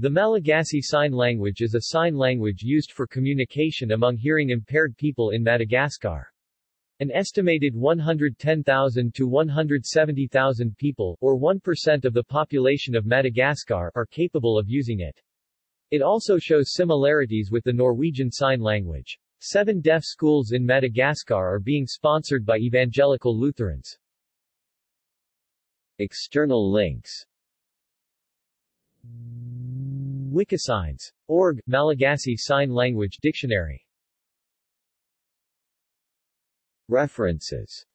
The Malagasy Sign Language is a sign language used for communication among hearing-impaired people in Madagascar. An estimated 110,000 to 170,000 people, or 1% of the population of Madagascar, are capable of using it. It also shows similarities with the Norwegian Sign Language. Seven deaf schools in Madagascar are being sponsored by evangelical Lutherans. External links Wikisigns. Org, Malagasy Sign Language Dictionary References